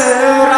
será?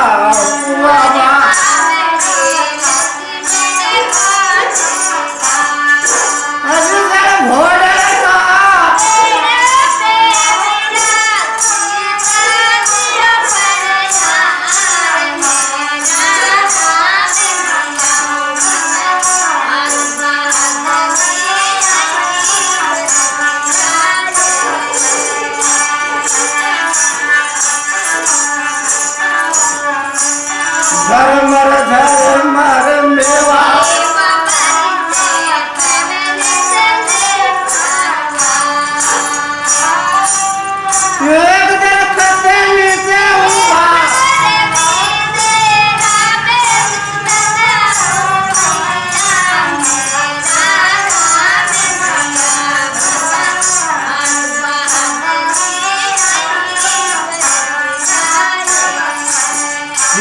Saramara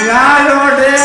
Claro, de